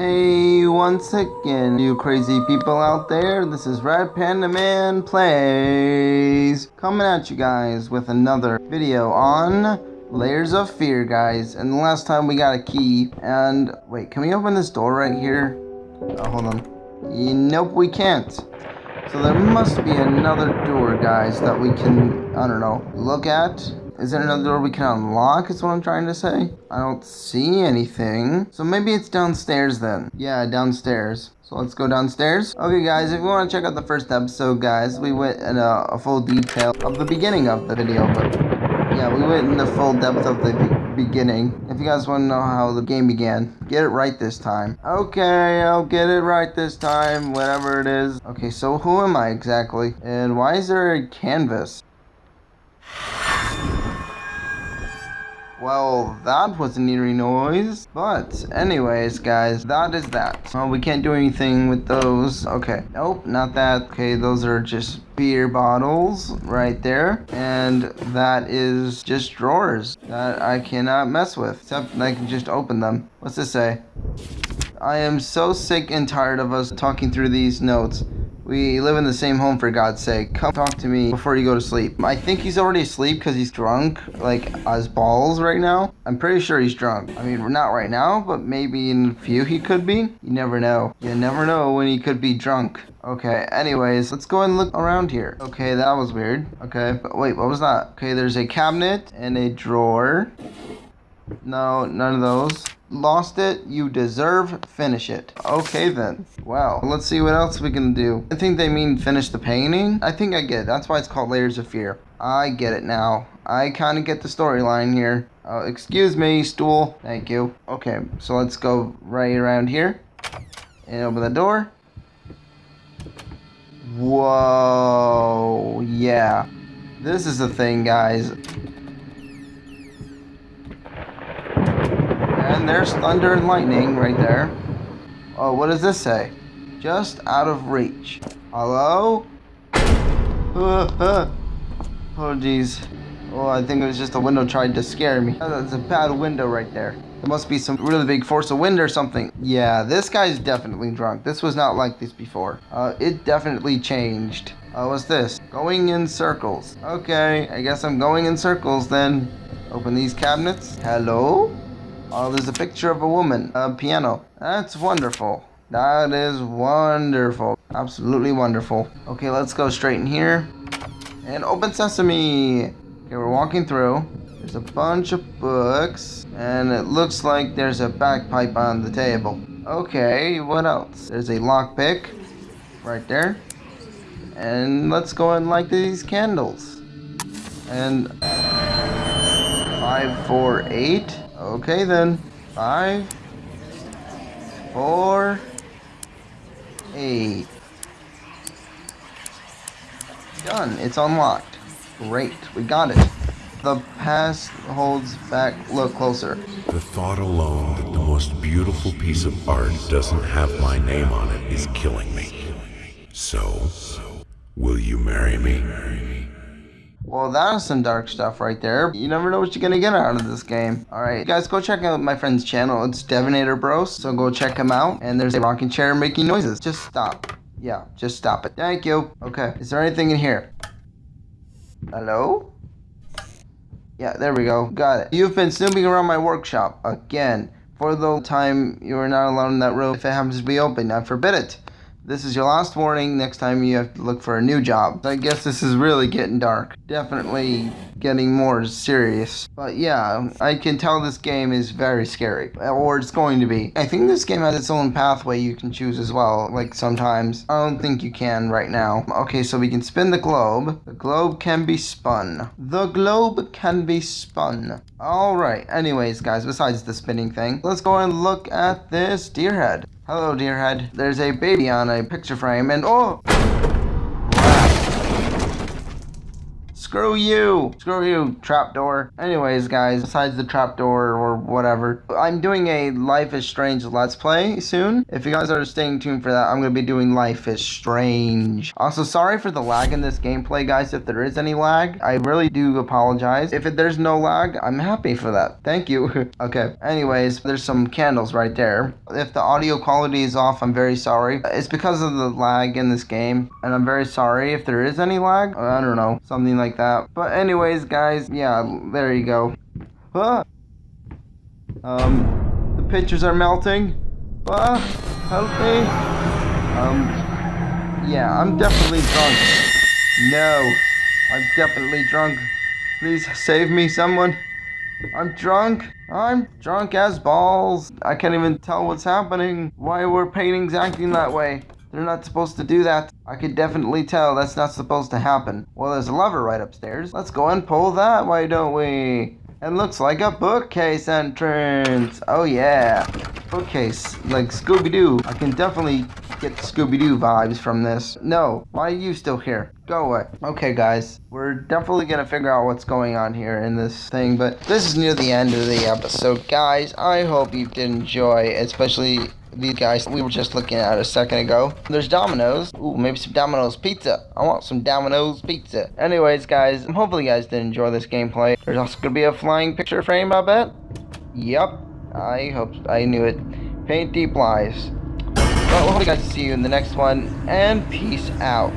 Hey, once again, you crazy people out there, this is Red Panda Man Plays, coming at you guys with another video on Layers of Fear, guys. And the last time we got a key, and wait, can we open this door right here? Oh, hold on. Nope, we can't. So there must be another door, guys, that we can, I don't know, look at is there another door we can unlock is what I'm trying to say? I don't see anything. So maybe it's downstairs then. Yeah, downstairs. So let's go downstairs. Okay guys, if you want to check out the first episode guys, we went in a, a full detail of the beginning of the video. But yeah, we went in the full depth of the be beginning. If you guys want to know how the game began, get it right this time. Okay, I'll get it right this time, whatever it is. Okay, so who am I exactly? And why is there a canvas? Well, that was an eerie noise. But, anyways, guys, that is that. Oh, we can't do anything with those. Okay. Nope, not that. Okay, those are just beer bottles right there. And that is just drawers that I cannot mess with. Except I can just open them. What's this say? I am so sick and tired of us talking through these notes. We live in the same home for God's sake. Come talk to me before you go to sleep. I think he's already asleep because he's drunk, like as balls right now. I'm pretty sure he's drunk. I mean, not right now, but maybe in a few he could be. You never know. You never know when he could be drunk. Okay, anyways, let's go and look around here. Okay, that was weird. Okay, but wait, what was that? Okay, there's a cabinet and a drawer. No, none of those. Lost it, you deserve finish it. Okay then. Well, let's see what else we can do. I think they mean finish the painting. I think I get it. That's why it's called Layers of Fear. I get it now. I kind of get the storyline here. Uh, excuse me, stool. Thank you. Okay, so let's go right around here. And open the door. Whoa, yeah. This is the thing, guys. There's thunder and lightning right there. Oh, what does this say? Just out of reach. Hello? oh, jeez. Oh, I think it was just a window trying to scare me. That's a bad window right there. There must be some really big force of wind or something. Yeah, this guy's definitely drunk. This was not like this before. Uh, it definitely changed. Uh, what's this? Going in circles. Okay, I guess I'm going in circles then. Open these cabinets. Hello? Oh, there's a picture of a woman, a piano. That's wonderful. That is wonderful. Absolutely wonderful. Okay, let's go straight in here. And open sesame. Okay, we're walking through. There's a bunch of books. And it looks like there's a bagpipe on the table. Okay, what else? There's a lockpick right there. And let's go and light these candles. And five, four, eight. Okay then. Five, four, eight. Done. It's unlocked. Great. We got it. The past holds back. Look closer. The thought alone that the most beautiful piece of art doesn't have my name on it is killing me. So, will you marry me? Well, that's some dark stuff right there. You never know what you're gonna get out of this game. Alright, guys, go check out my friend's channel. It's Devinator Bros, so go check him out. And there's a rocking chair making noises. Just stop. Yeah, just stop it. Thank you. Okay, is there anything in here? Hello? Yeah, there we go. Got it. You've been snooping around my workshop again. For the time you are not alone in that room, if it happens to be open, I forbid it. This is your last warning. Next time you have to look for a new job. I guess this is really getting dark. Definitely getting more serious. But yeah, I can tell this game is very scary. Or it's going to be. I think this game has its own pathway you can choose as well. Like sometimes. I don't think you can right now. Okay, so we can spin the globe. The globe can be spun. The globe can be spun. Alright, anyways guys, besides the spinning thing, let's go and look at this deer head. Hello, dear head. There's a baby on a picture frame and oh! Screw you! Screw you, trapdoor. Anyways, guys, besides the trapdoor or whatever. I'm doing a Life is Strange Let's Play soon. If you guys are staying tuned for that, I'm going to be doing Life is Strange. Also, sorry for the lag in this gameplay, guys, if there is any lag. I really do apologize. If there's no lag, I'm happy for that. Thank you. okay, anyways, there's some candles right there. If the audio quality is off, I'm very sorry. It's because of the lag in this game, and I'm very sorry if there is any lag. I don't know, something like that. But anyways, guys, yeah, there you go. Ah. Um, the pictures are melting. Ah, help me. Um, yeah, I'm definitely drunk. No, I'm definitely drunk. Please save me, someone. I'm drunk. I'm drunk as balls. I can't even tell what's happening. Why were paintings acting that way? They're not supposed to do that. I could definitely tell that's not supposed to happen. Well, there's a lever right upstairs. Let's go and pull that, why don't we? It looks like a bookcase entrance. Oh yeah, bookcase, like Scooby-Doo. I can definitely get Scooby-Doo vibes from this. No, why are you still here? Go away. Okay guys, we're definitely gonna figure out what's going on here in this thing, but this is near the end of the episode. Guys, I hope you did enjoy, especially these guys we were just looking at a second ago. There's Domino's. Ooh, maybe some Domino's pizza. I want some Domino's pizza. Anyways, guys, hopefully you guys did enjoy this gameplay. There's also going to be a flying picture frame, I bet. Yep. I hope I knew it. Paint deep lies. Well, hopefully you guys see you in the next one, and peace out.